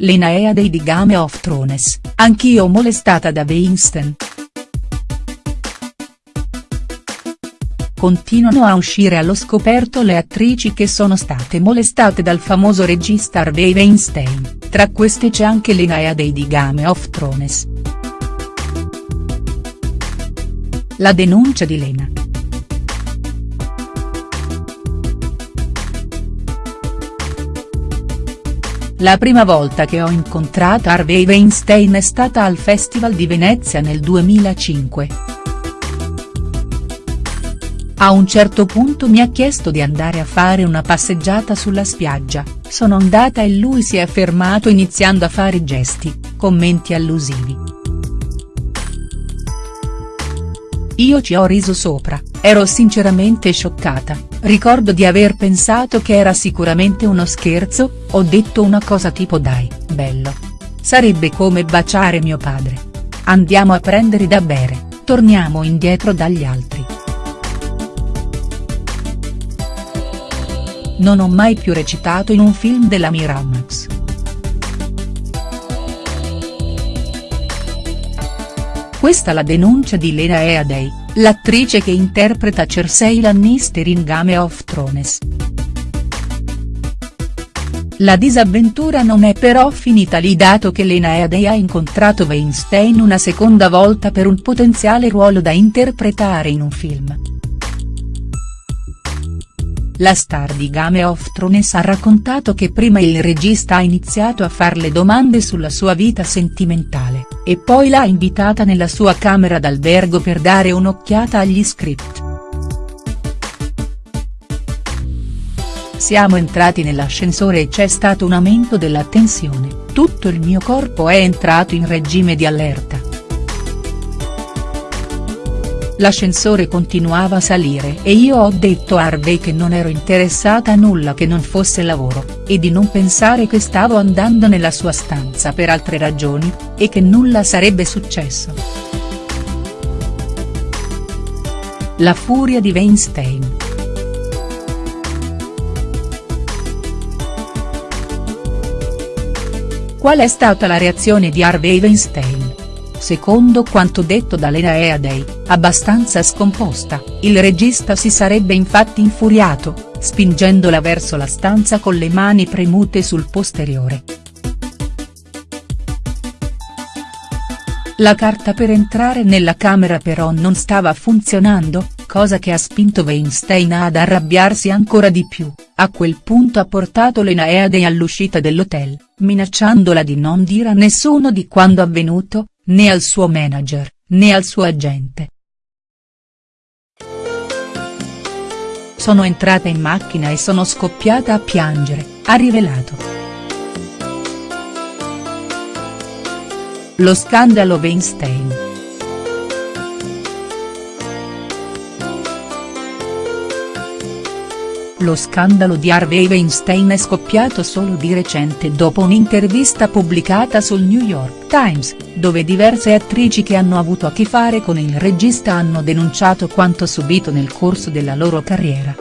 Lena Headey di Game of Thrones, anch'io molestata da Weinstein. Continuano a uscire allo scoperto le attrici che sono state molestate dal famoso regista Harvey Weinstein, tra queste c'è anche Lena Headey di Game of Thrones. La denuncia di Lena. La prima volta che ho incontrato Harvey Weinstein è stata al Festival di Venezia nel 2005. A un certo punto mi ha chiesto di andare a fare una passeggiata sulla spiaggia, sono andata e lui si è fermato iniziando a fare gesti, commenti allusivi. Io ci ho riso sopra, ero sinceramente scioccata, ricordo di aver pensato che era sicuramente uno scherzo, ho detto una cosa tipo dai, bello. Sarebbe come baciare mio padre. Andiamo a prendere da bere, torniamo indietro dagli altri. Non ho mai più recitato in un film della Miramax. Questa la denuncia di Lena Headey, l'attrice che interpreta Cersei Lannister in Game of Thrones. La disavventura non è però finita lì dato che Lena Headey ha incontrato Weinstein una seconda volta per un potenziale ruolo da interpretare in un film. La star di Game of Thrones ha raccontato che prima il regista ha iniziato a farle domande sulla sua vita sentimentale, e poi l'ha invitata nella sua camera d'albergo per dare un'occhiata agli script. Siamo entrati nell'ascensore e c'è stato un aumento della tensione, tutto il mio corpo è entrato in regime di allerta. L'ascensore continuava a salire e io ho detto a Harvey che non ero interessata a nulla che non fosse lavoro, e di non pensare che stavo andando nella sua stanza per altre ragioni, e che nulla sarebbe successo. La furia di Weinstein. Qual è stata la reazione di Harvey Weinstein? Secondo quanto detto da Lena Headey, abbastanza scomposta, il regista si sarebbe infatti infuriato, spingendola verso la stanza con le mani premute sul posteriore. La carta per entrare nella camera però non stava funzionando, cosa che ha spinto Weinstein ad arrabbiarsi ancora di più, a quel punto ha portato Lena Headey all'uscita dell'hotel, minacciandola di non dire a nessuno di quando avvenuto, né al suo manager, né al suo agente. Sono entrata in macchina e sono scoppiata a piangere, ha rivelato. Lo scandalo Weinstein. Lo scandalo di Harvey Weinstein è scoppiato solo di recente dopo un'intervista pubblicata sul New York Times, dove diverse attrici che hanno avuto a che fare con il regista hanno denunciato quanto subito nel corso della loro carriera.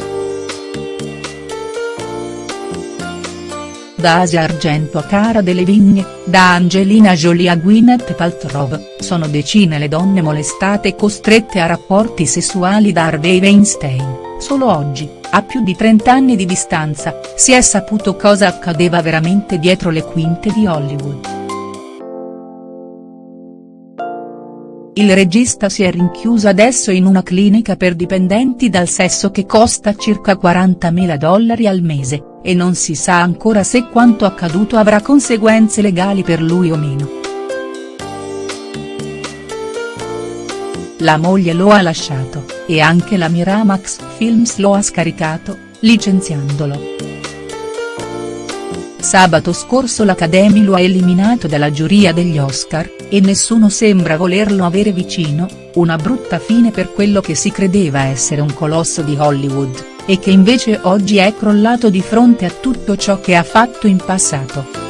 Da Asia Argento a Cara delle Vigne, da Angelina Jolie a Gwyneth Paltrow, sono decine le donne molestate e costrette a rapporti sessuali da Harvey Weinstein, solo oggi, a più di 30 anni di distanza, si è saputo cosa accadeva veramente dietro le quinte di Hollywood. Il regista si è rinchiuso adesso in una clinica per dipendenti dal sesso che costa circa 40.000 dollari al mese, e non si sa ancora se quanto accaduto avrà conseguenze legali per lui o meno. La moglie lo ha lasciato, e anche la Miramax Films lo ha scaricato, licenziandolo. Sabato scorso l'Academy lo ha eliminato dalla giuria degli Oscar, e nessuno sembra volerlo avere vicino, una brutta fine per quello che si credeva essere un colosso di Hollywood, e che invece oggi è crollato di fronte a tutto ciò che ha fatto in passato.